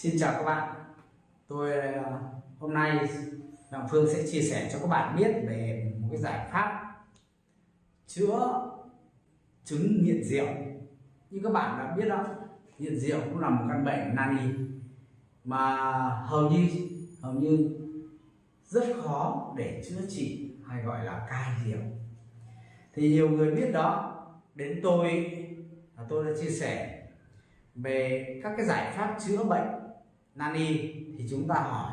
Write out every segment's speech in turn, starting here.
Xin chào các bạn. Tôi ờ, hôm nay Đặng Phương sẽ chia sẻ cho các bạn biết về một cái giải pháp chữa chứng nghiện rượu. Như các bạn đã biết đó, nghiện rượu cũng là một căn bệnh nan y mà hầu như hầu như rất khó để chữa trị hay gọi là cai rượu. Thì nhiều người biết đó, đến tôi tôi đã chia sẻ về các cái giải pháp chữa bệnh nani thì chúng ta hỏi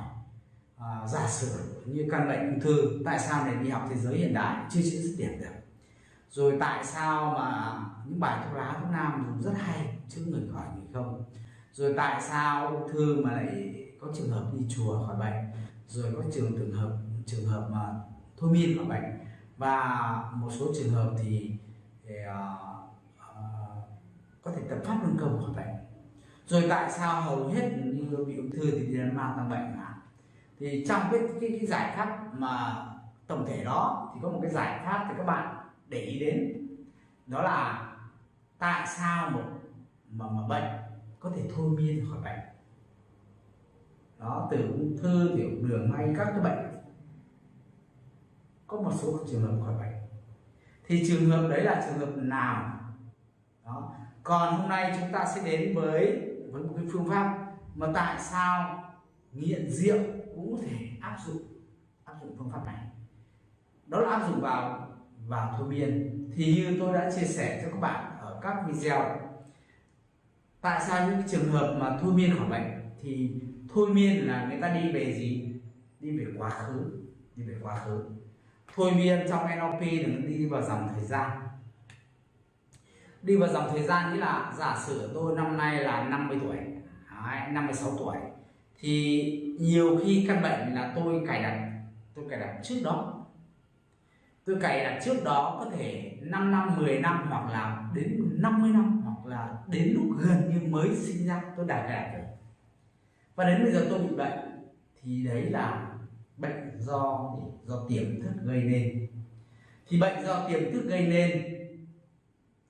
uh, giả sử như căn bệnh ung thư tại sao nền y học thế giới hiện đại chưa chữa dứt điểm được? Rồi tại sao mà những bài thuốc lá thuốc nam dùng rất hay chứ người khỏi người không? Rồi tại sao ung thư mà lại có trường hợp đi chùa khỏi bệnh? Rồi có trường trường hợp trường hợp mà thôi miên khỏi bệnh? Và một số trường hợp thì, thì uh, uh, có thể tập pháp luân công khỏi bệnh rồi tại sao hầu hết như bị ung thư thì đi mang tăng bệnh mà thì trong cái, cái cái giải pháp mà tổng thể đó thì có một cái giải pháp thì các bạn để ý đến. Đó là tại sao một mà, mà bệnh có thể thôi miên khỏi bệnh. Đó từ ung thư tiểu đường hay các cái bệnh. Có một số trường hợp khỏi bệnh. Thì trường hợp đấy là trường hợp nào? Đó còn hôm nay chúng ta sẽ đến với với một cái phương pháp mà tại sao nghiện rượu cũng có thể áp dụng áp dụng phương pháp này. Đó là áp dụng vào vào thôi miên thì như tôi đã chia sẻ cho các bạn ở các video, tại sao những trường hợp mà thôi miên khỏi bệnh thì thôi miên là người ta đi về gì? Đi về quá khứ, đi về quá khứ. Thôi miên trong NLP là nó đi vào dòng thời gian đi vào dòng thời gian nghĩa là giả sử tôi năm nay là 50 tuổi Đấy, 56 tuổi thì nhiều khi căn bệnh là tôi cài đặt tôi cài đặt trước đó. Tôi cài đặt trước đó có thể 5 năm 10 năm hoặc là đến 50 năm hoặc là đến lúc gần như mới sinh ra tôi đã cài đặt rồi. Và đến bây giờ tôi bị bệnh thì đấy là bệnh do do tiềm thức gây nên. Thì bệnh do tiềm thức gây nên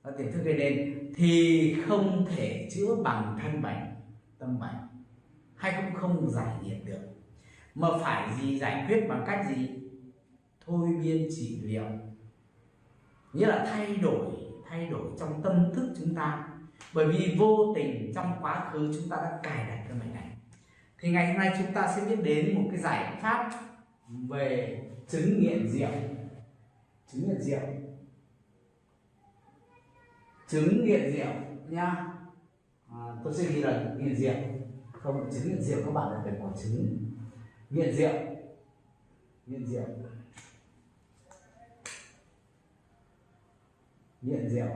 do tiềm thức gây nên, thì không thể chữa bằng thân bệnh, tâm bệnh. Hay cũng không giải nhiệt được, mà phải gì giải quyết bằng cách gì? Thôi miên trị liệu. Nghĩa là thay đổi thay đổi trong tâm thức chúng ta. Bởi vì vô tình trong quá khứ chúng ta đã cài đặt cái bệnh này. Thì ngày hôm nay chúng ta sẽ biết đến một cái giải pháp về chứng nghiện rượu. Chứng nghiện rượu chứng nghiện rượu nha. À, tôi sẽ ghi là nghiện rượu. Không chứng nghiện rượu các bạn là phải có chứng. Nghiện rượu. Nghiện rượu. Nghiện rượu.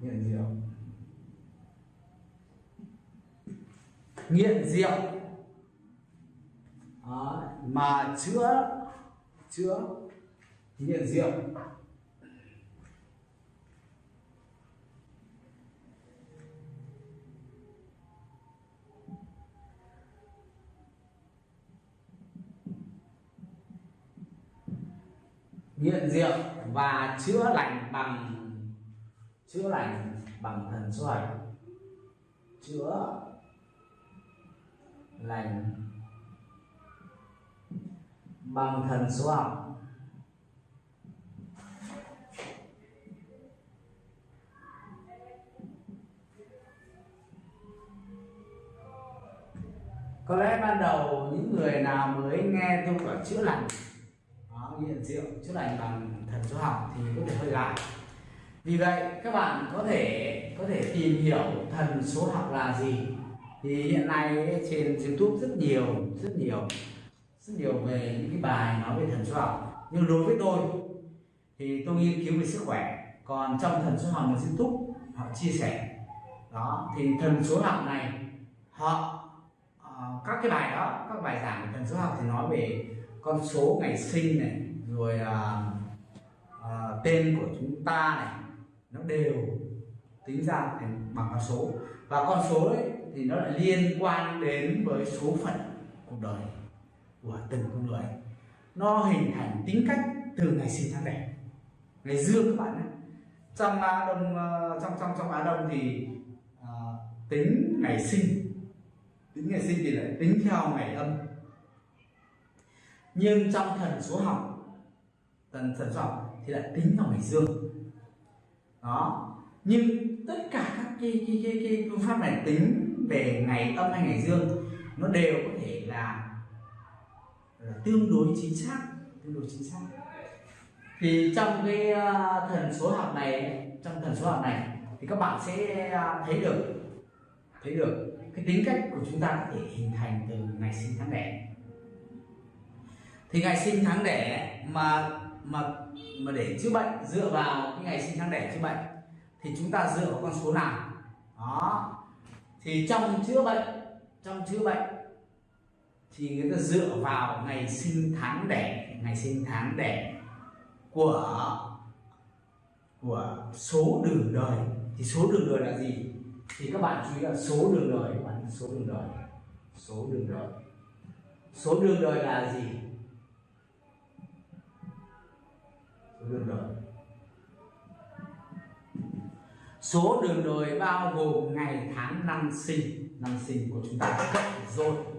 Nghiện rượu. Nghiện rượu mà chữa chữa nghiện rượu. Nghiện rượu và chữa lành bằng, chữa lành bằng thần số chữa lành bằng thần số học. Có lẽ ban đầu những người nào mới nghe tôi gọi chữa lành đó, nghiện rượu chữa lành bằng thần số học thì có thể hơi lạ. Vì vậy các bạn có thể có thể tìm hiểu thần số học là gì. Thì hiện nay trên youtube rất nhiều rất nhiều rất nhiều về những cái bài nói về thần số học. Nhưng đối với tôi thì tôi nghiên cứu về sức khỏe. Còn trong thần số học mà youtube họ chia sẻ đó thì thần số học này họ uh, các cái bài đó các bài giảng về thần số học thì nói về con số ngày sinh này rồi uh, uh, tên của chúng ta này nó đều tính ra thành bằng con số. Và con số ấy thì nó lại liên quan đến với số phận cuộc đời của từng con người. Nó hình thành tính cách từ ngày sinh tháng đẻ ngày dương các bạn nhé trong Á Đông à, trong trong trong Á Đông thì à, tính ngày sinh tính ngày sinh thì lại tính theo ngày âm. Nhưng trong thần số học thần thần số học thì lại tính theo ngày dương. Đó. Nhưng tất cả các cái, cái, cái, cái phương pháp này tính về ngày âm hay ngày dương nó đều có thể là, là tương đối chính xác, tương đối chính xác. Thì trong cái ờ, thần số học này, trong thần số học này, thì các bạn sẽ ờ, thấy được thấy được cái tính cách của chúng ta có thể hình thành từ ngày sinh tháng đẻ. Thì ngày sinh tháng đẻ mà mà mà để chữa bệnh, dựa vào cái ngày sinh tháng đẻ chữa bệnh, thì chúng ta dựa vào con số nào? Đó. Thì trong chữa bệnh, trong chữa bệnh thì người ta dựa vào ngày sinh tháng đẻ ngày sinh tháng đẻ của của số đường đời. Thì số đường đời là gì? Thì các bạn chú ý là số đường đời, các bạn số đường đời. Số đường đời. Số đường đời là gì? Số đường đời. Số đường đời bao gồm ngày tháng năm sinh. Năm sinh của chúng ta. Cộng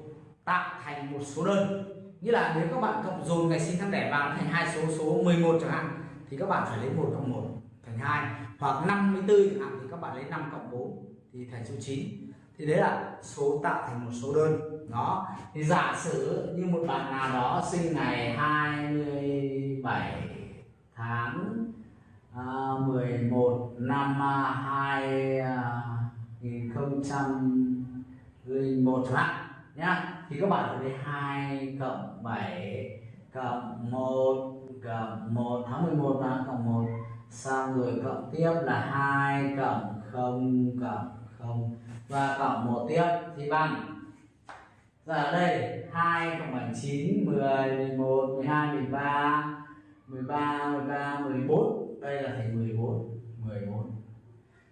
tạo thành một số đơn. Như là nếu các bạn cộng dồn ngày sinh tháng đẻ vào thành hai số số 11 chẳng hạn thì các bạn phải lấy một cộng một thành hai. Hoặc 54 chẳng hạn thì các bạn lấy 5 cộng 4 thì thành số 9 thì đấy là số tạo thành một số đơn. Đó. Thì giả sử như một bạn nào đó sinh ngày 27 tháng à, uh, 11 năm à, uh, à, 2001 chẳng hạn nhá thì các bạn phải lấy 2 cộng 7 cộng 1 cộng 1 tháng 11 là cộng 1 xong rồi cộng tiếp là 2 cộng 0 cộng 0 và cộng 1 tiếp thì bằng. Giờ ở đây 2 cộng 7 9 10 11 12 13 13 13 14 đây là thành 14 14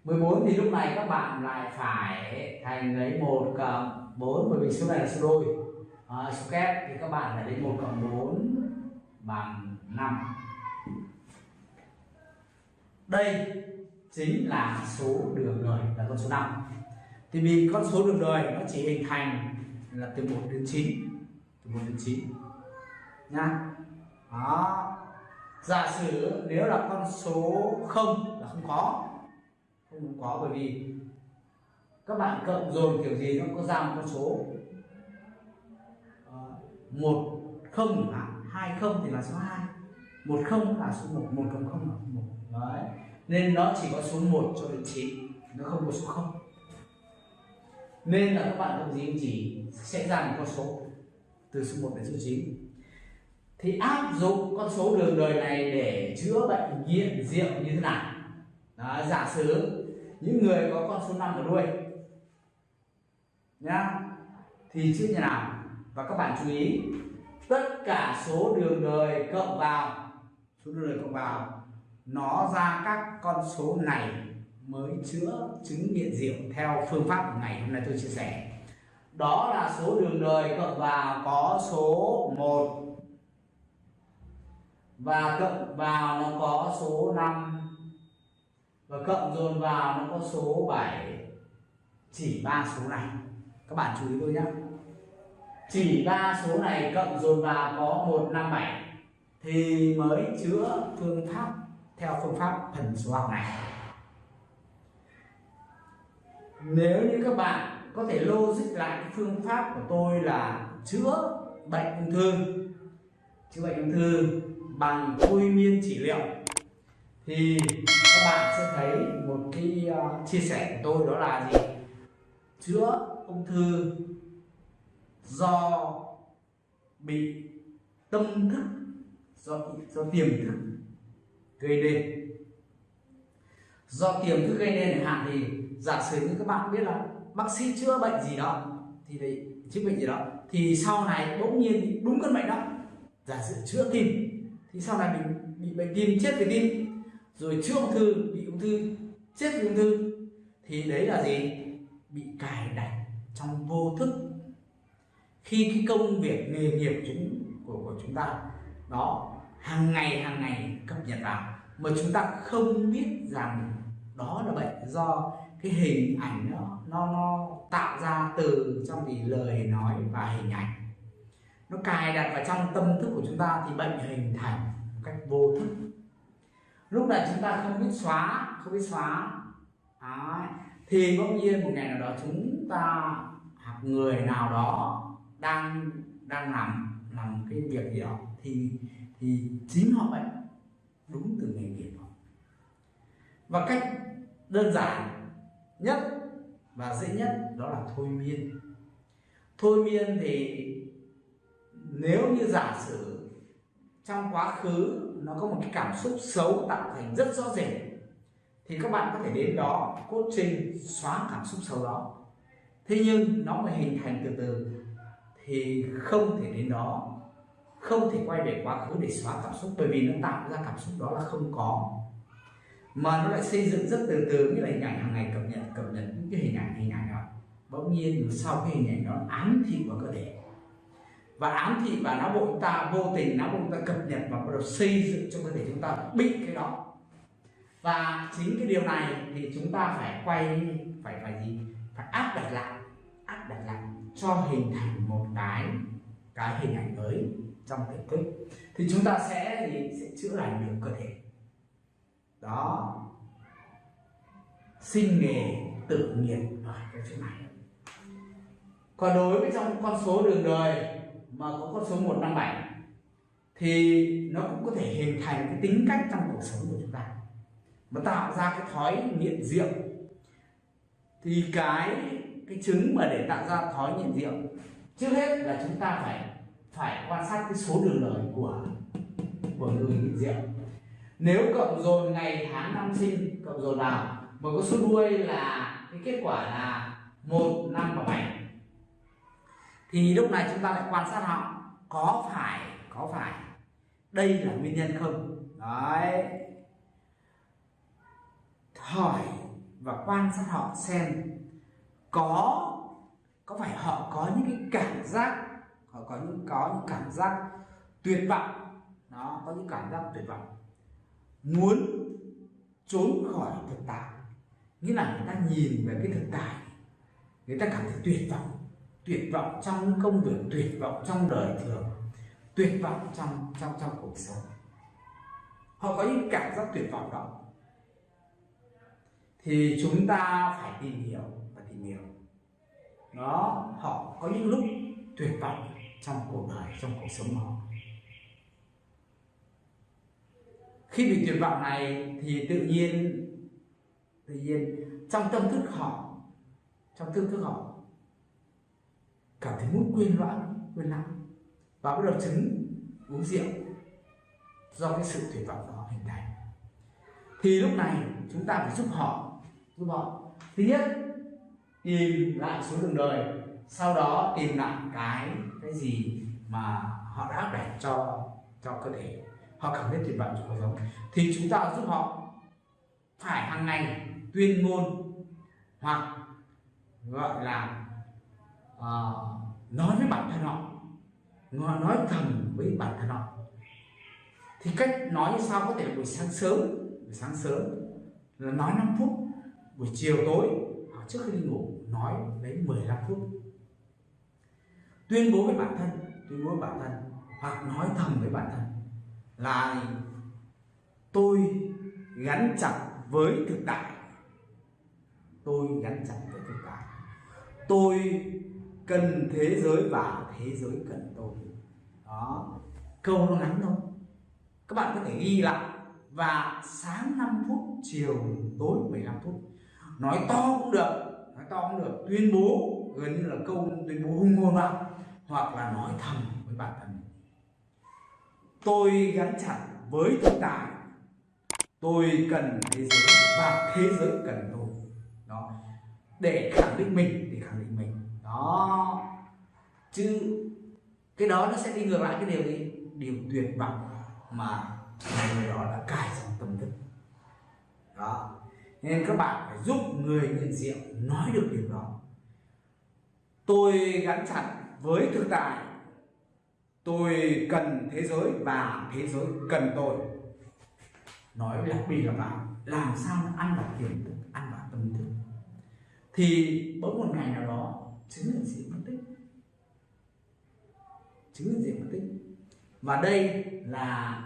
14 thì lúc này các bạn lại phải thành lấy 1 cộng 4 bởi vì số này là số đôi. À, số kép thì các bạn phải lấy 1 cộng 4 bằng 5 đây chính là số đường đời là con số 5 thì vì con số đường đời nó chỉ hình thành là từ 1 đến 9 từ 1 đến 9 nha. Đó. Giả sử nếu là con số 0 là không có không có bởi vì các bạn cộng dồn kiểu gì nó có ra một con số ờ, một không là hai không thì là số 2 một không là số 1 một cộng không là số 1 đấy. Nên nó chỉ có số 1 cho đến 9 nó không có số 0 nên là các bạn cộng gì chỉ sẽ ra một con số từ số 1 đến số 9 thì áp dụng con số đường đời này để chữa bệnh nghiện rượu như thế nào? Đó, giả sử những người có con số 5 ở đuôi nhá. Thì chữa như nào? Và các bạn chú ý, tất cả số đường đời cộng vào, số đường đời cộng vào, nó ra các con số này mới chữa chứng nghiện rượu theo phương pháp của ngày hôm nay tôi chia sẻ. Đó là số đường đời cộng vào có số 1 và cộng vào nó có số 5 và cộng dồn vào nó có số 7 chỉ ba số này các bạn chú ý tôi nhé chỉ ba số này cộng dồn vào có 157 thì mới chữa phương pháp theo phương pháp thần số học này. Nếu như các bạn có thể logic lại phương pháp của tôi là chữa bệnh ung thư, chữa bệnh ung thư bằng thôi miên trị liệu, thì các bạn sẽ thấy một cái ờ, chia sẻ của tôi đó là gì? Chữa ung thư do bị tâm thức, do do tiềm thức gây nên. Do tiềm thức gây nên hạn thì giả sử như các bạn biết là bác sĩ chữa bệnh gì đó, thì đấy chữa bệnh gì đó, thì sau này bỗng nhiên đúng cơn bệnh đó. Giả sử chữa tim, thì sau này mình bị bệnh tim, chết vì tim, rồi chữa ung thư, bị ung thư, chết vì ung thư, thì đấy là gì? Bị cài đặt trong vô thức. Khi cái công việc nghề nghiệp chúng của, của chúng ta đó hàng ngày hàng ngày cập nhật vào mà chúng ta không biết rằng đó là bệnh do cái hình ảnh nó nó nó tạo ra từ trong thì lời nói và hình ảnh. Nó cài đặt vào trong tâm thức của chúng ta thì bệnh hình thành một cách vô thức. Lúc này chúng ta không biết xóa không biết xóa. Đấy thì bỗng nhiên một ngày nào đó chúng ta hoặc người nào đó đang đang làm làm cái việc gì đó, thì thì chính họ ấy đúng từ nghề nghiệp họ. Và cách đơn giản nhất và dễ nhất đó là thôi miên. Thôi miên thì nếu như giả sử trong quá khứ nó có một cái cảm xúc xấu tạo thành rất rõ rệt thì các bạn có thể đến đó, cốt xóa cảm xúc xấu đó. Thế nhưng nó mới hình thành từ từ. Thì không thể đến đó. Không thể quay về quá khứ để xóa cảm xúc, bởi vì nó tạo ra cảm xúc đó là không có. Mà nó lại xây dựng rất từ từ, như là hình ảnh hàng ngày cập nhật cập nhật những cái hình ảnh hình ảnh đó. Bỗng nhiên sau cái hình ảnh đó ám thị vào cơ thể. Và ám thị và não bộ chúng ta, vô tình não bộ chúng ta cập nhật và bắt đầu xây dựng cho cơ thể chúng ta bị cái đó và chính cái điều này thì chúng ta phải quay, phải phải gì? Phải áp đặt lại, áp đặt lại cho hình thành một cái cái hình ảnh mới trong tiềm thức thì chúng ta sẽ thì sẽ chữa lành được cơ thể. Đó. Sinh nghề tự nghiệp ở cái chỗ này. Còn đối với trong con số đường đời mà có con số 157 thì nó cũng có thể hình thành cái tính cách trong cuộc sống của chúng ta mà tạo ra cái thói nghiện rượu. Thì cái cái chứng mà để tạo ra thói nghiện rượu, trước hết là chúng ta phải phải quan sát cái số đường đời của của người nghiện rượu. Nếu cộng dồn ngày, tháng, năm sinh, cộng dồn vào, mà có số đuôi là cái kết quả là một, năm và bảy, thì lúc này chúng ta lại quan sát họ có phải có phải. Đây là nguyên nhân không? Đấy hỏi và quan sát họ xem có có phải họ có những cái cảm giác, họ có những có những cảm giác tuyệt vọng. Nó có những cảm giác tuyệt vọng. Muốn trốn khỏi thực tại. Nghĩa là người ta nhìn về cái thực tại. Người ta cảm thấy tuyệt vọng. Tuyệt vọng trong công việc, tuyệt vọng trong đời thường, tuyệt vọng trong trong trong cuộc sống. Họ có những cảm giác tuyệt vọng đó thì chúng ta phải tìm hiểu và tìm hiểu. Nó, họ có những lúc tuyệt vọng trong cuộc đời, trong cuộc sống họ. Khi bị tuyệt vọng này thì tự nhiên tự nhiên trong tâm thức họ, trong tâm thức họ cảm thấy muốn quên loạn quên lãng và bắt đầu chứng uống rượu do cái sự tuyệt vọng đó hình thành. Thì lúc này chúng ta phải giúp họ họ thứ nhất tìm lại số đường đời sau đó tìm lại cái cái gì mà họ đã để cho cho cơ thể. Họ cảm thấy tuyệt vọng cho cuộc sống thì chúng ta giúp họ phải hàng ngày tuyên ngôn hoặc gọi là uh, nói với bản thân họ nói thầm với bản thân họ. Thì cách nói như sao có thể buổi sáng sớm buổi sáng sớm là nói 5 phút buổi chiều tối hoặc trước khi đi ngủ, nói lấy 15 phút. Tuyên bố với bản thân, tuyên bố với bản thân hoặc nói thầm với bản thân là tôi gắn chặt với thực tại. Tôi gắn chặt với thực tại. Tôi cần thế giới và thế giới cần tôi. Đó. Câu nó ngắn thôi. Các bạn có thể ghi lại. Và sáng 5 phút, chiều tối 15 phút nói to cũng được, nói to cũng được. Tuyên bố gần như là câu tuyên bố hung ngôn vào, hoặc là nói thầm với bản thân tôi gắn chặt với thực tại tôi cần thế giới và thế giới cần tôi. Đó. Để khẳng định mình, để khẳng định mình. Đó. Chứ cái đó nó sẽ đi ngược lại cái điều gì? Điều tuyệt vọng mà người đó đã cài trong tâm thức. Đó nên các bạn phải giúp người nghiện rượu nói được điều đó. Tôi gắn chặt với thực tại. Tôi cần thế giới và thế giới cần tôi. Nói đặc biệt là bạn, làm sao ăn vào tiềm thức, ăn vào tâm thức? Thì bỗng một ngày nào đó chứng nhận diện mất tích. Chứng nhận diện mất tích. Và đây là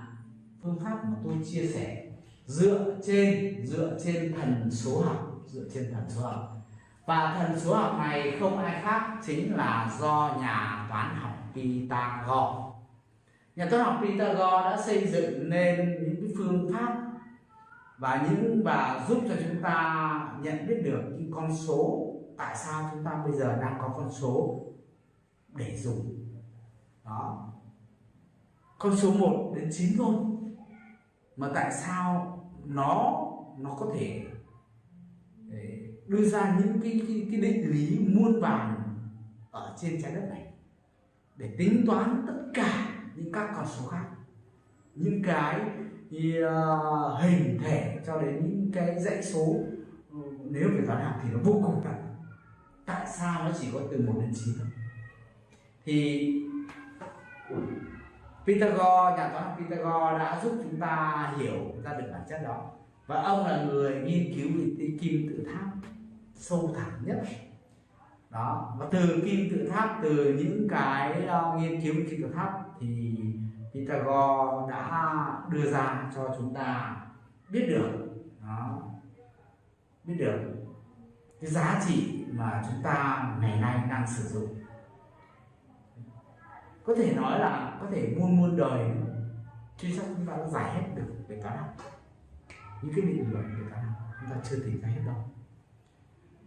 phương pháp mà tôi chia sẻ dựa trên dựa trên thần số học, dựa trên thần số học. Và thần số học này không ai khác chính là do nhà toán học Pythagore. Nhà toán học Pythagore đã xây dựng nên những cái phương pháp và những và giúp cho chúng ta nhận biết được những con số, tại sao chúng ta bây giờ đang có con số để dùng. Đó. Con số 1 đến 9 thôi. Mà tại sao nó nó có thể đưa ra những cái, cái, cái định lý muôn vàn ở trên trái đất này để tính toán tất cả những các con số khác những cái uh, hình thể cho đến những cái dãy số. Ừ, nếu về toán học thì nó vô cùng nặng tại sao nó chỉ có từ 1 đến 9 thôi? Thì Pythagore nhà toán học Pythagore đã giúp chúng ta hiểu ra được bản chất đó. Và ông là người nghiên cứu về kim tự tháp sâu thẳm nhất. Đó và từ kim tự tháp từ những cái uh, nghiên cứu kim tự tháp thì Pythagore đã đưa ra cho chúng ta biết được. Đó biết được cái giá trị mà chúng ta ngày nay đang sử dụng có thể nói là có thể muôn muôn đời truy chắc chúng ta đã giải hết được về toán học những cái định luận về toán học chúng ta chưa tìm ra hết đâu.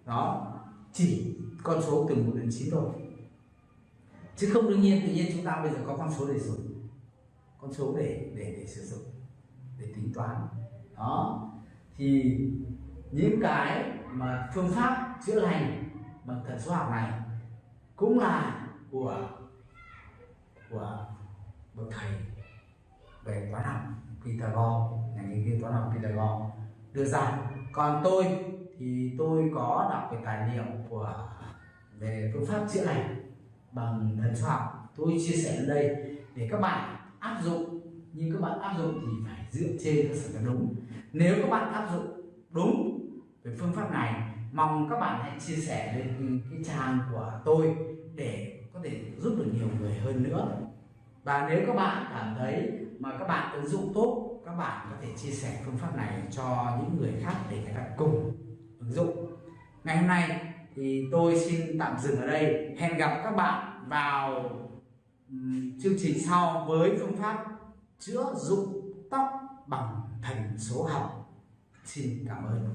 Đó, chỉ con số từ 1 đến 9 thôi. Chứ không đương nhiên, tự nhiên chúng ta bây giờ có con số để dùng con số để để để sử dụng, để tính toán. Đó. Thì những cái mà phương pháp chữa lành bằng thần số học này cũng là của của bậc thầy về toán học Pythagore, nhà nghiên cứu toán học Pythagore, đưa ra. Còn tôi thì tôi có đọc cái tài liệu của, về phương pháp chữa lành bằng thần số học. Tôi chia sẻ ở đây để các bạn áp dụng, nhưng các bạn áp dụng thì phải dựa trên cơ sở đúng. Nếu các bạn áp dụng đúng về phương pháp này, mong các bạn hãy chia sẻ lên cái trang của tôi để có thể giúp được nhiều người hơn nữa. Và nếu các bạn cảm thấy mà các bạn ứng dụng tốt, các bạn có thể chia sẻ phương pháp này cho những người khác để người ta cùng ứng dụng. Ngày hôm nay thì tôi xin tạm dừng ở đây. Hẹn gặp các bạn vào chương trình sau với phương pháp chữa dụng tóc bằng thành số học. Xin cảm ơn.